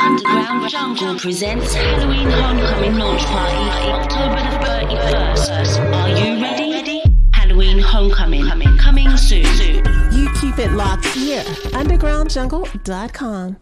Underground Jungle presents Halloween Homecoming launch party October the 31st. Are you ready? Halloween Homecoming coming soon. You keep it locked here. UndergroundJungle.com.